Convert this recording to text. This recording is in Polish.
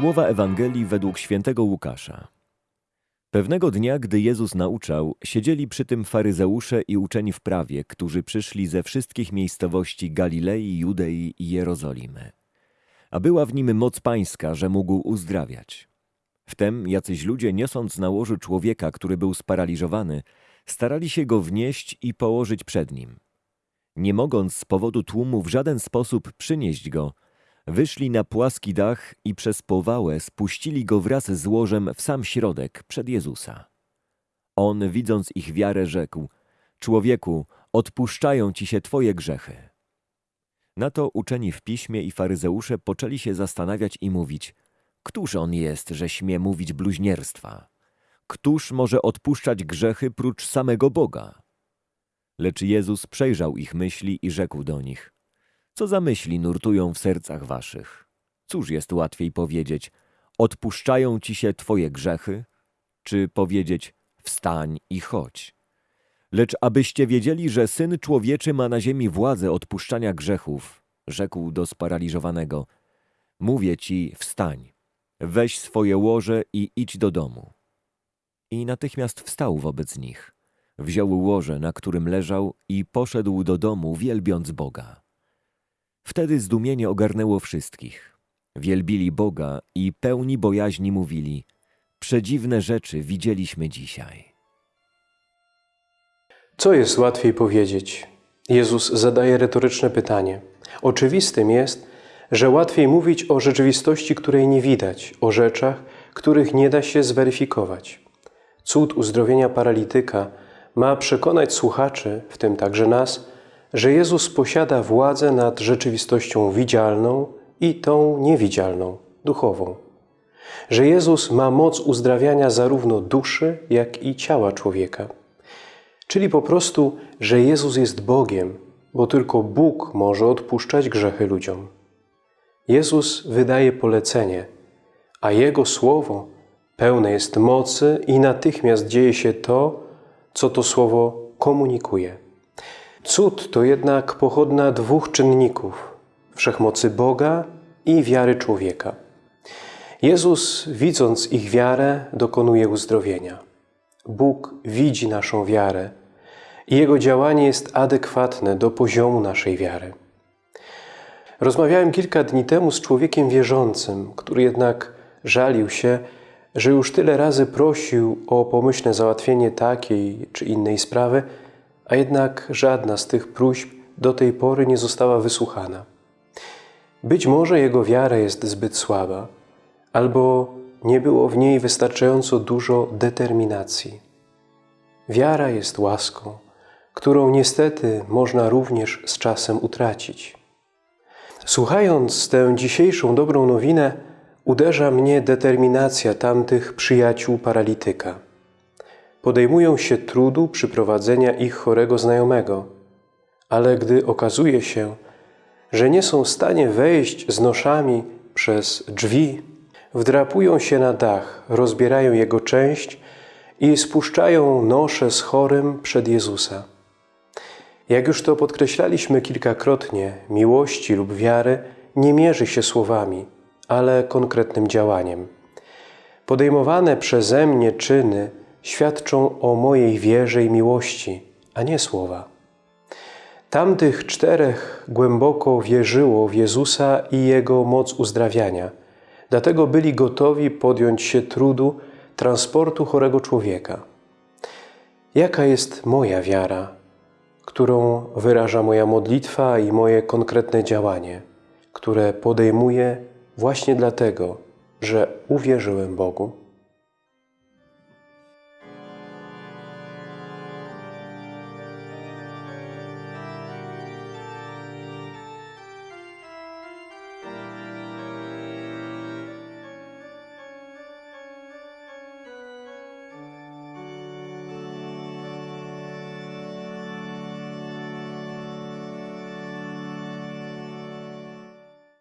Słowa Ewangelii według świętego Łukasza. Pewnego dnia, gdy Jezus nauczał, siedzieli przy tym faryzeusze i uczeni w prawie, którzy przyszli ze wszystkich miejscowości Galilei, Judei i Jerozolimy. A była w nim moc pańska, że mógł uzdrawiać. Wtem jacyś ludzie, niosąc na łożu człowieka, który był sparaliżowany, starali się go wnieść i położyć przed nim. Nie mogąc z powodu tłumu w żaden sposób przynieść go, wyszli na płaski dach i przez powałę spuścili go wraz z łożem w sam środek przed Jezusa. On, widząc ich wiarę, rzekł: Człowieku, odpuszczają ci się twoje grzechy. Na to uczeni w piśmie i faryzeusze poczęli się zastanawiać i mówić: Któż on jest, że śmie mówić bluźnierstwa? Któż może odpuszczać grzechy prócz samego Boga? Lecz Jezus przejrzał ich myśli i rzekł do nich: Co za myśli nurtują w sercach waszych? Cóż jest łatwiej powiedzieć: Odpuszczają ci się twoje grzechy, czy powiedzieć: Wstań i chodź? Lecz abyście wiedzieli, że Syn Człowieczy ma na ziemi władzę odpuszczania grzechów, rzekł do sparaliżowanego: Mówię ci, wstań, weź swoje łoże i idź do domu. I natychmiast wstał wobec nich. Wziął łoże, na którym leżał i poszedł do domu, wielbiąc Boga. Wtedy zdumienie ogarnęło wszystkich. Wielbili Boga i pełni bojaźni mówili: Przedziwne rzeczy widzieliśmy dzisiaj. Co jest łatwiej powiedzieć? Jezus zadaje retoryczne pytanie. Oczywistym jest, że łatwiej mówić o rzeczywistości, której nie widać, o rzeczach, których nie da się zweryfikować. Cud uzdrowienia paralityka ma przekonać słuchaczy, w tym także nas, że Jezus posiada władzę nad rzeczywistością widzialną i tą niewidzialną, duchową. Że Jezus ma moc uzdrawiania zarówno duszy, jak i ciała człowieka. Czyli po prostu, że Jezus jest Bogiem, bo tylko Bóg może odpuszczać grzechy ludziom. Jezus wydaje polecenie, a Jego słowo pełne jest mocy i natychmiast dzieje się to, co to słowo komunikuje. Cud to jednak pochodna dwóch czynników wszechmocy Boga i wiary człowieka. Jezus, widząc ich wiarę, dokonuje uzdrowienia. Bóg widzi naszą wiarę i Jego działanie jest adekwatne do poziomu naszej wiary. Rozmawiałem kilka dni temu z człowiekiem wierzącym, który jednak żalił się, że już tyle razy prosił o pomyślne załatwienie takiej czy innej sprawy, a jednak żadna z tych próśb do tej pory nie została wysłuchana. Być może jego wiara jest zbyt słaba, albo nie było w niej wystarczająco dużo determinacji. Wiara jest łaską, którą niestety można również z czasem utracić. Słuchając tę dzisiejszą dobrą nowinę, uderza mnie determinacja tamtych przyjaciół paralityka. Podejmują się trudu przyprowadzenia ich chorego znajomego, ale gdy okazuje się, że nie są w stanie wejść z noszami przez drzwi, wdrapują się na dach, rozbierają jego część i spuszczają nosze z chorym przed Jezusa. Jak już to podkreślaliśmy kilkakrotnie, miłości lub wiary nie mierzy się słowami, ale konkretnym działaniem. Podejmowane przeze mnie czyny świadczą o mojej wierze i miłości, a nie słowa. Tamtych czterech głęboko wierzyło w Jezusa i Jego moc uzdrawiania, dlatego byli gotowi podjąć się trudu transportu chorego człowieka. Jaka jest moja wiara, którą wyraża moja modlitwa i moje konkretne działanie, które podejmuję właśnie dlatego, że uwierzyłem Bogu?